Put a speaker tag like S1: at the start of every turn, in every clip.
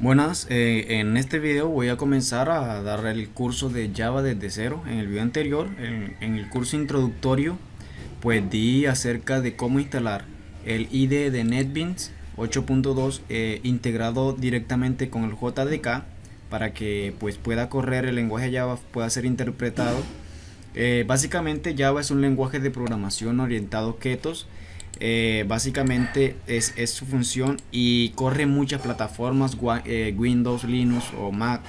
S1: Buenas, eh, en este video voy a comenzar a dar el curso de Java desde cero. En el video anterior, en, el curso introductorio, pues di acerca de cómo instalar el IDE de NetBeans 8.2 eh, integrado directamente con el JDK para que pues pueda correr el lenguaje Java, pueda ser interpretado. Eh, básicamente Java es un lenguaje de programación orientado a ketos eh, básicamente es, su función y corre muchas plataformas eh, Windows, Linux o Mac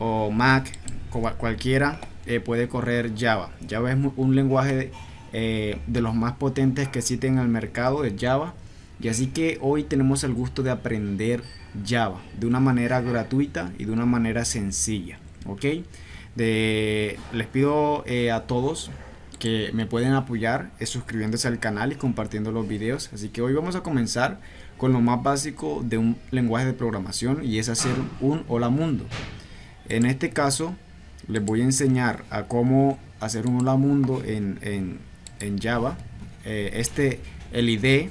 S1: o, Mac cualquiera eh, puede correr Java. Java es un lenguaje de, los más potentes que existen en el mercado de Java. Y así que hoy tenemos el gusto de aprender Java de una manera gratuita y de una manera sencilla ok de, les pido a todos que me pueden apoyar es suscribiéndose al canal y compartiendo los videos. Así que hoy vamos a comenzar con lo más básico de un lenguaje de programación y es hacer un hola mundo. En este caso les voy a enseñar a cómo hacer un hola mundo en, en, Java. Eh, este, el ID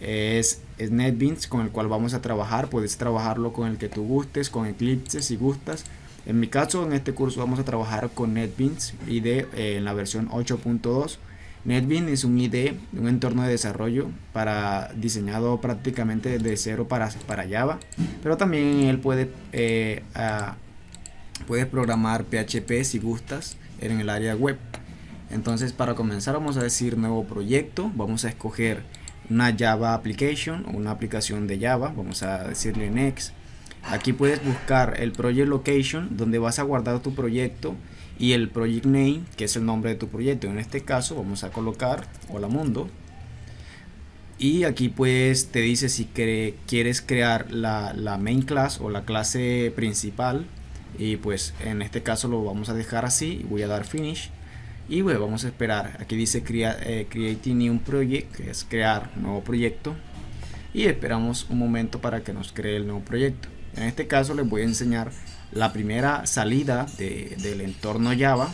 S1: es, es, NetBeans con el cual vamos a trabajar. Puedes trabajarlo con el que tú gustes, con Eclipse si gustas. En mi caso, en este curso vamos a trabajar con NetBeans IDE eh, en la versión 8.2. NetBeans es un IDE, un entorno de desarrollo para diseñado prácticamente de cero para, para Java, pero también él puede, eh, programar PHP si gustas en el área web. Entonces para comenzar vamos a decir nuevo proyecto, vamos a escoger una Java application una aplicación de Java, vamos a decirle next Aquí puedes buscar el project location donde vas a guardar tu proyecto y el project name que es el nombre de tu proyecto. En este caso vamos a colocar hola mundo. Y aquí pues te dice si quieres crear la, main class o la clase principal. Y pues en este caso lo vamos a dejar así. Voy a dar finish. Y bueno, vamos a esperar. Aquí dice crea, eh, creating new project que es crear nuevo proyecto. Y esperamos un momento para que nos cree el nuevo proyecto en este caso les voy a enseñar la primera salida del entorno Java,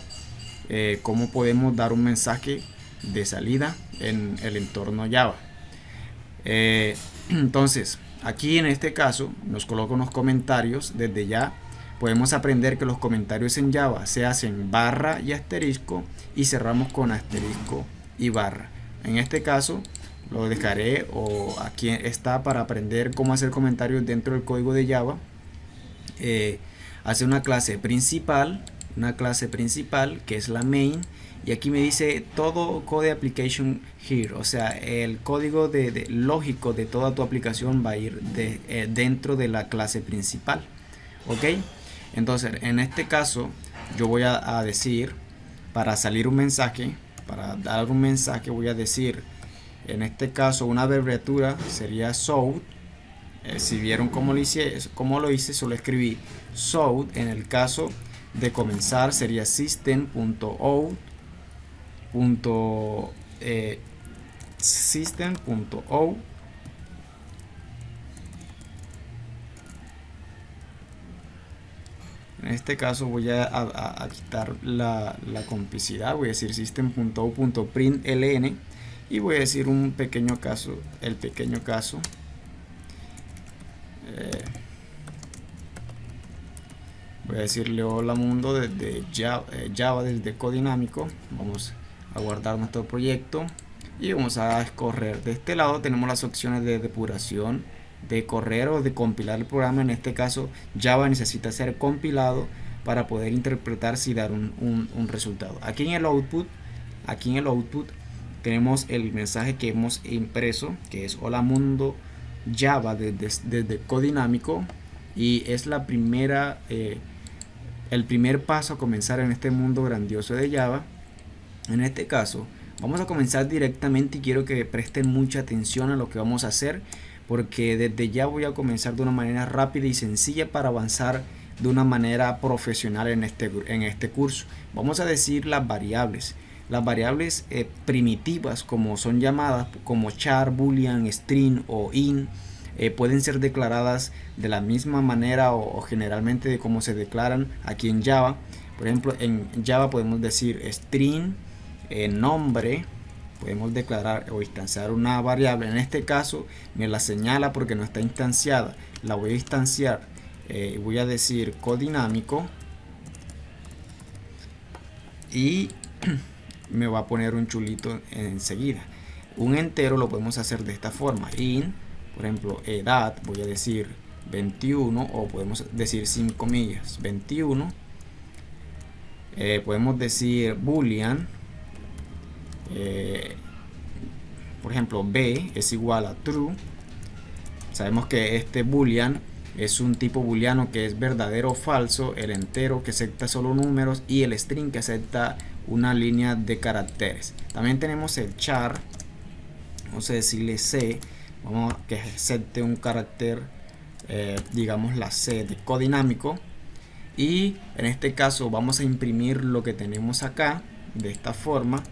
S1: eh, cómo podemos dar un mensaje de salida en el entorno Java. Eh, entonces, aquí en este caso nos coloco unos comentarios desde ya. Podemos aprender que los comentarios en Java se hacen barra y asterisco y cerramos con asterisco y barra. En este caso lo dejaré o aquí está para aprender cómo hacer comentarios dentro del código de Java. Eh, hace una clase principal una clase principal que es la main y aquí me dice todo code application here. O sea el código de, lógico de toda tu aplicación va a ir eh, dentro de la clase principal ok entonces en este caso yo voy a, a decir para salir un mensaje para dar un mensaje voy a decir en este caso una abreviatura sería SOUT eh, si vieron cómo lo hice lo hice solo escribí SOUT en el caso de comenzar sería system.out eh, system.out En este caso voy a, quitar la, la, complicidad, voy a decir system.out.println y voy a decir un pequeño caso el pequeño caso. Eh, voy a decirle hola mundo desde Java, eh, Java desde Codinámico vamos a guardar nuestro proyecto y vamos a escorrer. De este lado tenemos las opciones de depuración de correr o de compilar el programa. En este caso Java necesita ser compilado para poder interpretar si dar un, un resultado. Aquí en el output aquí en el output tenemos el mensaje que hemos impreso que es hola mundo java desde, codinámico. Y es la primera eh, el primer paso a comenzar en este mundo grandioso de java. En este caso vamos a comenzar directamente y quiero que presten mucha atención a lo que vamos a hacer porque desde ya voy a comenzar de una manera rápida y sencilla para avanzar de una manera profesional en este, en este curso. Vamos a decir las variables las variables eh, primitivas, como son llamadas, como char, boolean, string o in, eh, pueden ser declaradas de la misma manera o, generalmente de cómo se declaran aquí en Java. Por ejemplo, en Java podemos decir string, eh, nombre, podemos declarar o instanciar una variable en este caso me la señala porque no está instanciada la voy a instanciar eh, voy a decir codinámico y me va a poner un chulito enseguida. Un entero lo podemos hacer de esta forma. In por ejemplo edad voy a decir 21 o podemos decir sin comillas 21 eh, podemos decir boolean eh, por ejemplo b es igual a true. Sabemos que este boolean es un tipo booleano que es verdadero o falso el entero que acepta solo números y el string que acepta una línea de caracteres. También tenemos el char vamos a decirle c vamos a que acepte un carácter eh, digamos la c de codinámico. Y en este caso vamos a imprimir lo que tenemos acá de esta forma.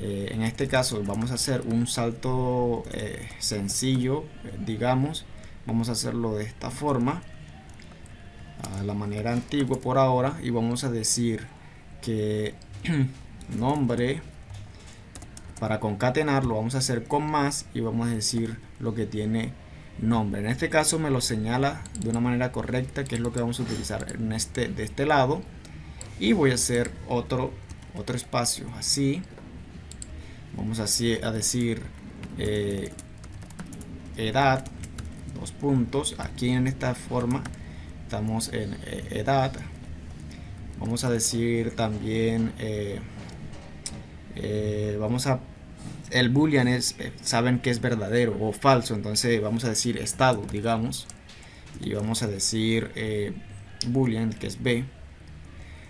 S1: Eh, en este caso vamos a hacer un salto eh, sencillo digamos. Vamos a hacerlo de esta forma a la manera antigua por ahora. Y vamos a decir que nombre para concatenarlo vamos a hacer con más y vamos a decir lo que tiene nombre. En este caso me lo señala de una manera correcta que es lo que vamos a utilizar en este de este lado. Y voy a hacer otro otro espacio. Así vamos así a decir eh, edad dos puntos. Aquí en esta forma estamos en eh, edad vamos a decir también eh, vamos a el boolean es, eh, saben que es verdadero o falso, entonces vamos a decir estado, digamos, y vamos a decir eh, boolean, que es b.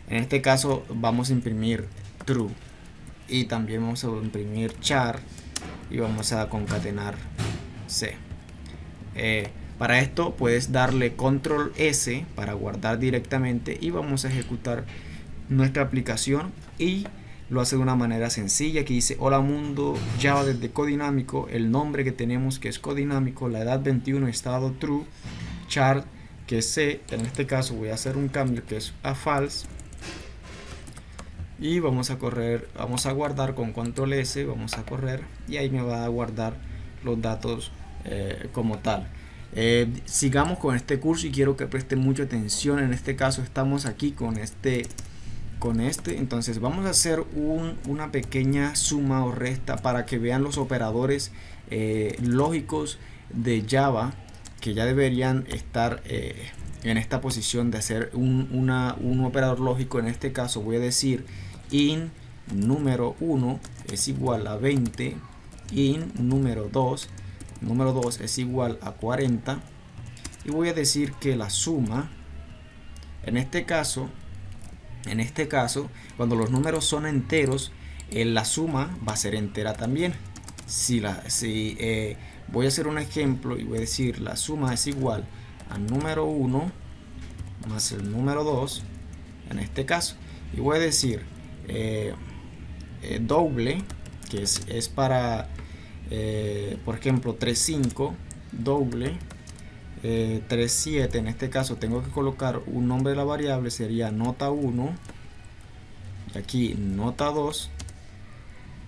S1: En este caso vamos a imprimir true y también vamos a imprimir char y vamos a concatenar c. Para esto puedes darle control S para guardar directamente y vamos a ejecutar nuestra aplicación y lo hace de una manera sencilla. Que dice hola mundo Java desde codinámico. El nombre que tenemos que es codinámico la edad 21 estado true chart que es C en este caso voy a hacer un cambio que es a false. Y vamos a correr vamos a guardar con control S vamos a correr y ahí me va a guardar los datos eh, como tal eh, sigamos con este curso y quiero que presten mucha atención. En este caso estamos aquí con este con este. Entonces vamos a hacer una pequeña suma o resta para que vean los operadores eh, lógicos de Java que ya deberían estar eh, en esta posición de hacer un, un, operador lógico. En este caso voy a decir in número 1 es igual a 20 in número 2 número 2 es igual a 40 y voy a decir que la suma en este caso en este caso, cuando los números son enteros, eh, la suma va a ser entera también. Si, la, si eh, voy a hacer un ejemplo y voy a decir la suma es igual al número 1 más el número 2, en este caso. Y voy a decir eh, doble, que es, es para, por ejemplo, 3,5, doble 37 eh, en este caso tengo que colocar un nombre de la variable sería nota 1 y aquí nota 2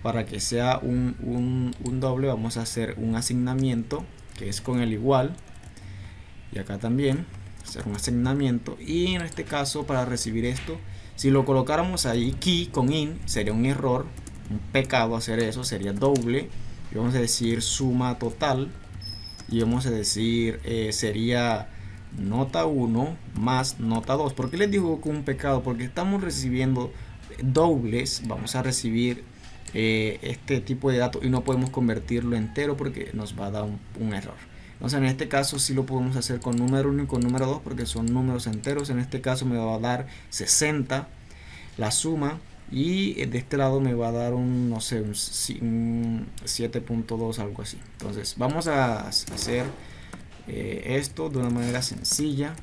S1: para que sea un, doble vamos a hacer un asignamiento que es con el igual y acá también hacer un asignamiento y en este caso para recibir esto si lo colocáramos ahí key con in sería un error un pecado hacer eso sería doble y vamos a decir suma total. Y vamos a decir eh, sería nota 1 más nota 2 ¿por qué les digo que un pecado? porque estamos recibiendo dobles. Vamos a recibir eh, este tipo de datos y no podemos convertirlo entero porque nos va a dar un, error. Entonces en este caso sí lo podemos hacer con número 1 y con número 2 porque son números enteros. En este caso me va a dar 60 la suma y de este lado me va a dar un no sé un, 7.2 algo así. Entonces vamos a hacer eh, esto de una manera sencilla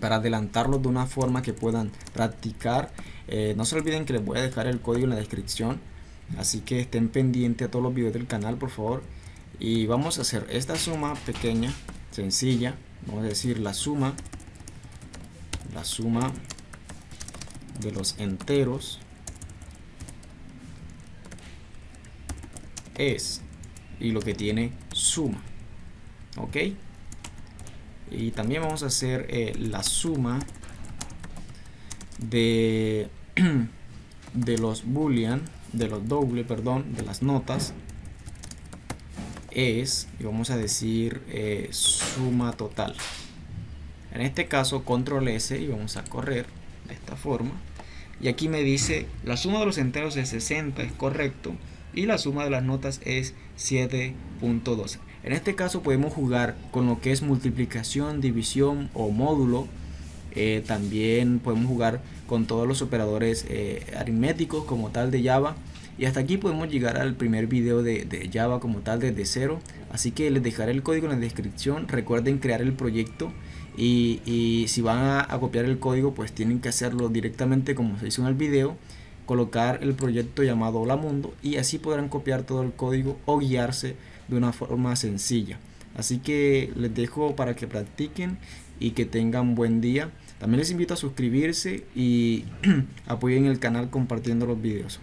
S1: para adelantarlo de una forma que puedan practicar. Eh, no se olviden que les voy a dejar el código en la descripción así que estén pendientes a todos los videos del canal por favor. Y vamos a hacer esta suma pequeña sencilla vamos a decir la suma la suma de los enteros es y lo que tiene suma ok y también vamos a hacer eh, la suma de de los boolean de los doble perdón de las notas es y vamos a decir eh, suma total. En este caso control s y vamos a correr de esta forma y aquí me dice la suma de los enteros es 60 es correcto y la suma de las notas es 7.12 en este caso podemos jugar con lo que es multiplicación división o módulo. Eh, también podemos jugar con todos los operadores eh, aritméticos como tal de Java. Y hasta aquí podemos llegar al primer video de, Java como tal desde cero. Así que les dejaré el código en la descripción. Recuerden crear el proyecto y, si van a, a, copiar el código pues tienen que hacerlo directamente como se hizo en el video colocar el proyecto llamado Hola Mundo y así podrán copiar todo el código o guiarse de una forma sencilla así que les dejo para que practiquen y que tengan buen día. También les invito a suscribirse y apoyen el canal compartiendo los videos.